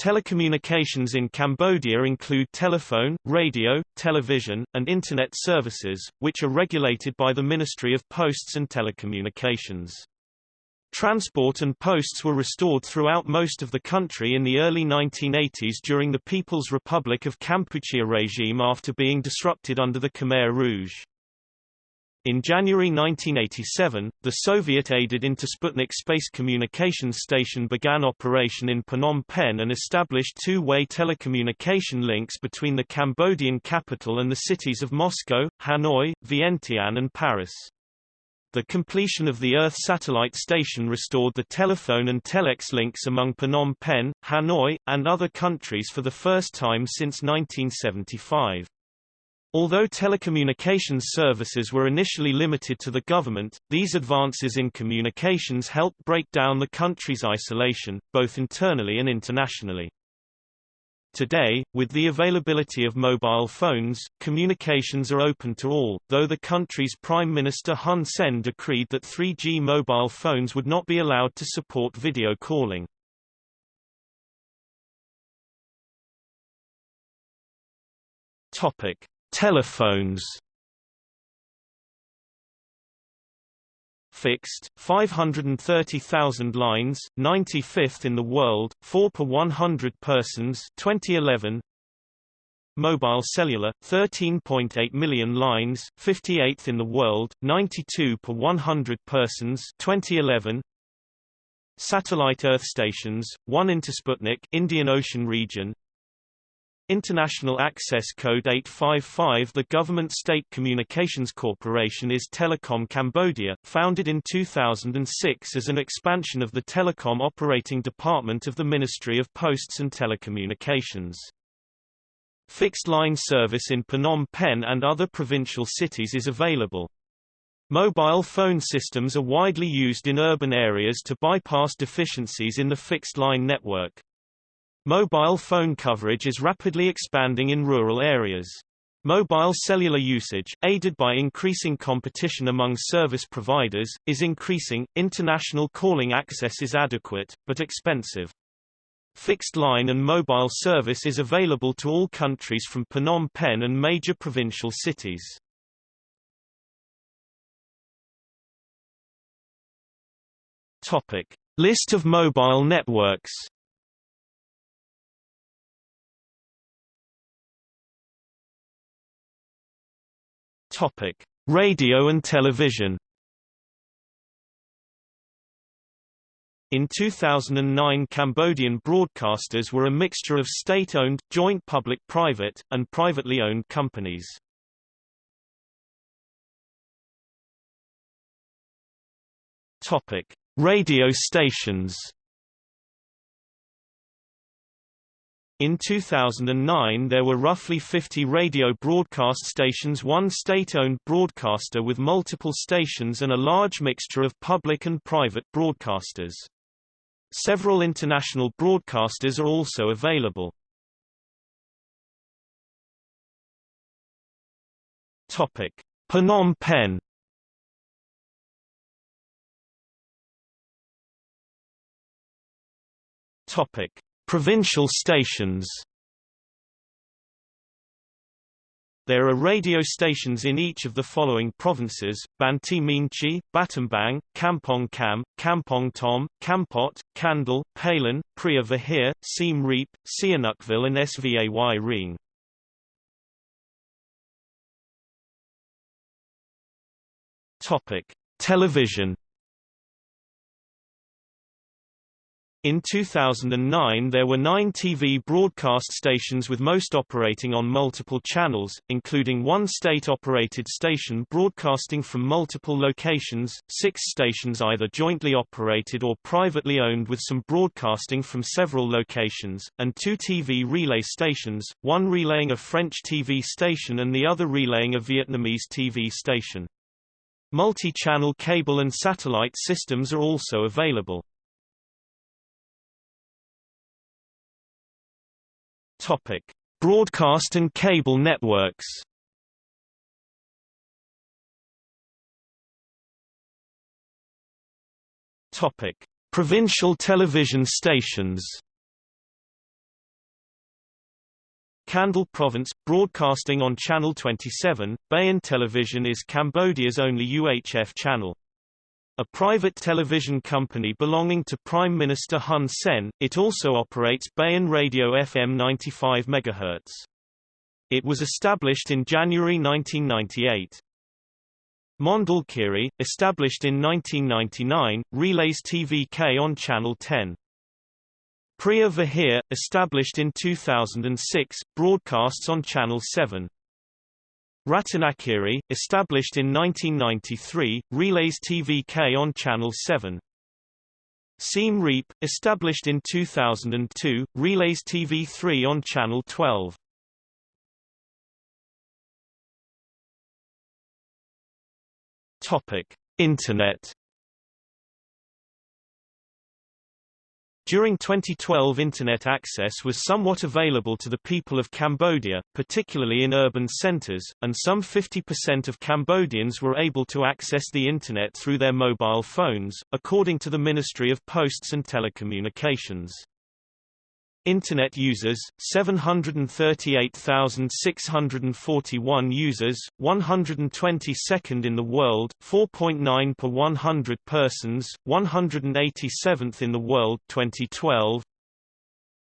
Telecommunications in Cambodia include telephone, radio, television, and Internet services, which are regulated by the Ministry of Posts and Telecommunications. Transport and posts were restored throughout most of the country in the early 1980s during the People's Republic of Kampuchea regime after being disrupted under the Khmer Rouge. In January 1987, the Soviet-aided Intersputnik space communications station began operation in Phnom Penh and established two-way telecommunication links between the Cambodian capital and the cities of Moscow, Hanoi, Vientiane and Paris. The completion of the Earth satellite station restored the telephone and telex links among Phnom Penh, Hanoi, and other countries for the first time since 1975. Although telecommunications services were initially limited to the government, these advances in communications helped break down the country's isolation, both internally and internationally. Today, with the availability of mobile phones, communications are open to all, though the country's Prime Minister Hun Sen decreed that 3G mobile phones would not be allowed to support video calling. Topic: Telephones fixed, 530,000 lines, 95th in the world, 4 per 100 persons 2011. Mobile cellular, 13.8 million lines, 58th in the world, 92 per 100 persons 2011. Satellite Earth stations, 1 Intersputnik Indian Ocean region, International Access Code 855 The Government State Communications Corporation is Telecom Cambodia, founded in 2006 as an expansion of the Telecom Operating Department of the Ministry of Posts and Telecommunications. Fixed line service in Phnom Penh and other provincial cities is available. Mobile phone systems are widely used in urban areas to bypass deficiencies in the fixed line network. Mobile phone coverage is rapidly expanding in rural areas. Mobile cellular usage, aided by increasing competition among service providers, is increasing. International calling access is adequate, but expensive. Fixed line and mobile service is available to all countries from Phnom Penh and major provincial cities. Topic: List of mobile networks. Topic: Radio and television. In 2009 Cambodian broadcasters were a mixture of state-owned, joint public-private, and privately owned companies. Topic: Radio stations. In 2009 there were roughly 50 radio broadcast stations one state-owned broadcaster with multiple stations and a large mixture of public and private broadcasters. Several international broadcasters are also available. Topic: Phnom Penh Topic: Provincial stations There are radio stations in each of the following provinces, Banteay Meanchey, Battambang, Kampong Cham, Kampong Thom, Kampot, Kandal, Phalan, Preah Vihear, Siem Reap, Sihanoukville and Svay. Topic: Television In 2009 there were nine TV broadcast stations with most operating on multiple channels, including one state-operated station broadcasting from multiple locations, six stations either jointly operated or privately owned with some broadcasting from several locations, and two TV relay stations, one relaying a French TV station and the other relaying a Vietnamese TV station. Multi-channel cable and satellite systems are also available. Topic: Broadcast and cable networks. Topic: Provincial television stations. Kandal Province, broadcasting on Channel 27, Bayon Television is Cambodia's only UHF channel. A private television company belonging to Prime Minister Hun Sen, it also operates Bayon Radio FM 95 MHz. It was established in January 1998. Mondulkiri, established in 1999, relays TVK on Channel 10. Preah Vihear, established in 2006, broadcasts on Channel 7. Ratanakiri, established in 1993, relays TVK on Channel 7. Siem Reap, established in 2002, relays TV3 on Channel 12. Topic: Internet During 2012 Internet access was somewhat available to the people of Cambodia, particularly in urban centers, and some 50% of Cambodians were able to access the Internet through their mobile phones, according to the Ministry of Posts and Telecommunications. Internet users 738,641 users 122nd in the world 4.9 per 100 persons 187th in the world 2012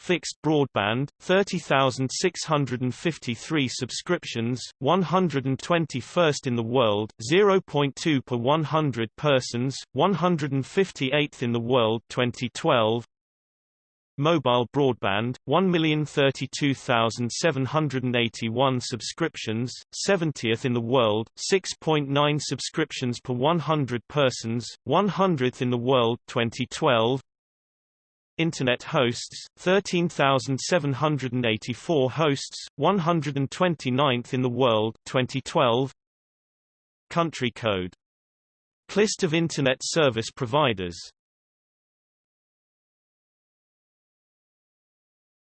Fixed broadband 30,653 subscriptions 121st in the world 0.2 per 100 persons 158th in the world 2012 Mobile broadband, 1,032,781 subscriptions, 70th in the world, 6.9 subscriptions per 100 persons, 100th in the world 2012. Internet hosts, 13,784 hosts, 129th in the world 2012. Country code List of Internet service providers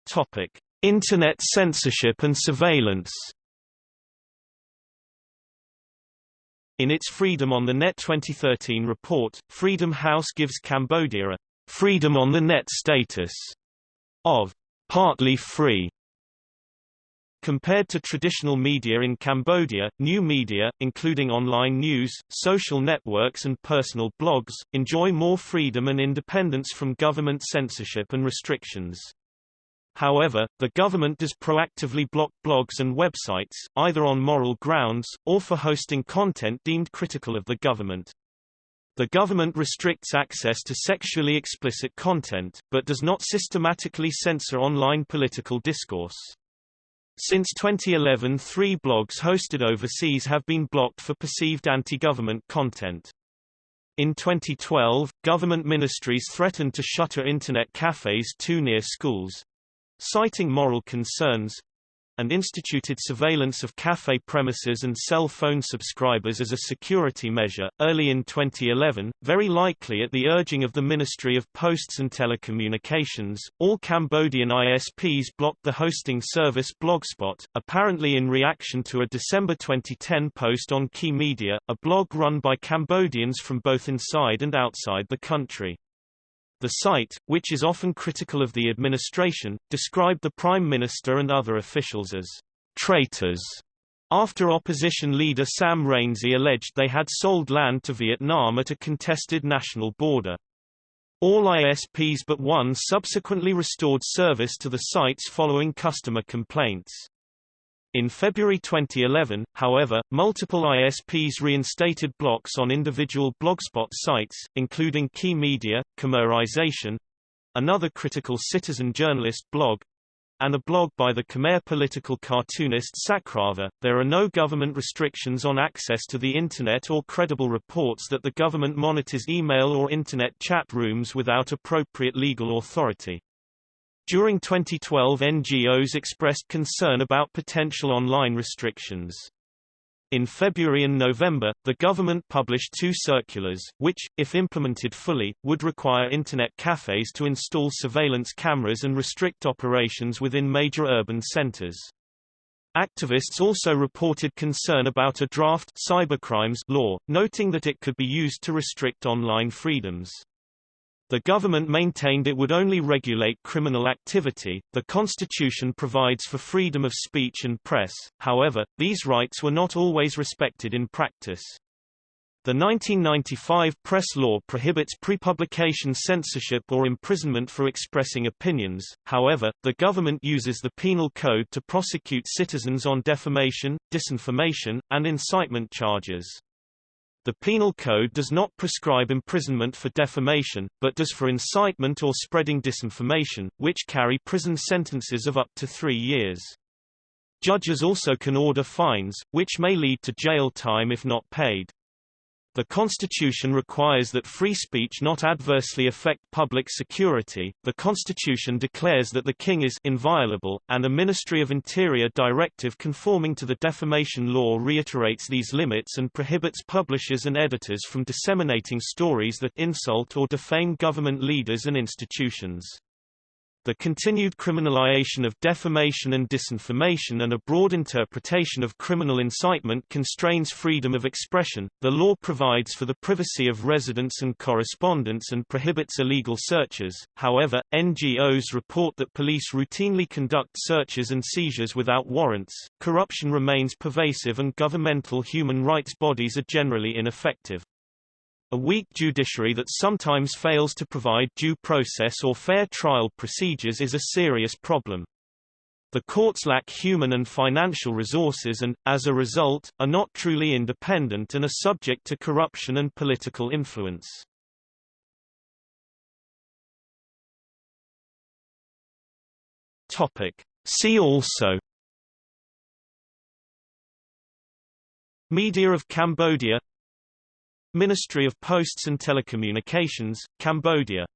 Topic: Internet censorship and surveillance. In its Freedom on the Net 2013 report, Freedom House gives Cambodia a freedom on the net status of partly free. Compared to traditional media in Cambodia, new media, including online news, social networks and personal blogs, enjoy more freedom and independence from government censorship and restrictions. However, the government does proactively block blogs and websites, either on moral grounds, or for hosting content deemed critical of the government. The government restricts access to sexually explicit content, but does not systematically censor online political discourse. Since 2011 three blogs hosted overseas have been blocked for perceived anti-government content. In 2012, government ministries threatened to shutter Internet cafes too near schools, citing moral concerns and instituted surveillance of cafe premises and cell phone subscribers as a security measure. Early in 2011, very likely at the urging of the Ministry of Posts and Telecommunications, all Cambodian ISPs blocked the hosting service Blogspot, apparently in reaction to a December 2010 post on Key Media, a blog run by Cambodians from both inside and outside the country. The site, which is often critical of the administration, described the Prime Minister and other officials as traitors after opposition leader Sam Rainsy alleged they had sold land to Vietnam at a contested national border. All ISPs but one subsequently restored service to the sites following customer complaints. In February 2011, however, multiple ISPs reinstated blocks on individual Blogspot sites, including Key Media, Khmerization, another critical citizen journalist blog, and a blog by the Khmer political cartoonist Sacrava. There are no government restrictions on access to the Internet or credible reports that the government monitors email or Internet chat rooms without appropriate legal authority. During 2012 NGOs expressed concern about potential online restrictions. In February and November, the government published two circulars, which, if implemented fully, would require Internet cafes to install surveillance cameras and restrict operations within major urban centers. Activists also reported concern about a draft cybercrimes law, noting that it could be used to restrict online freedoms. The government maintained it would only regulate criminal activity. The constitution provides for freedom of speech and press, however, these rights were not always respected in practice. The 1995 press law prohibits pre-publication censorship or imprisonment for expressing opinions, however, the government uses the Penal Code to prosecute citizens on defamation, disinformation, and incitement charges. The Penal Code does not prescribe imprisonment for defamation, but does for incitement or spreading disinformation, which carry prison sentences of up to three years. Judges also can order fines, which may lead to jail time if not paid. The Constitution requires that free speech not adversely affect public security. The Constitution declares that the king is inviolable, and a Ministry of Interior directive conforming to the defamation law reiterates these limits and prohibits publishers and editors from disseminating stories that insult or defame government leaders and institutions. The continued criminalization of defamation and disinformation and a broad interpretation of criminal incitement constrains freedom of expression. The law provides for the privacy of residence and correspondence and prohibits illegal searches. However, NGOs report that police routinely conduct searches and seizures without warrants. Corruption remains pervasive and governmental human rights bodies are generally ineffective. A weak judiciary that sometimes fails to provide due process or fair trial procedures is a serious problem. The courts lack human and financial resources and, as a result, are not truly independent and are subject to corruption and political influence. Topic. See also Media of Cambodia Ministry of Posts and Telecommunications, Cambodia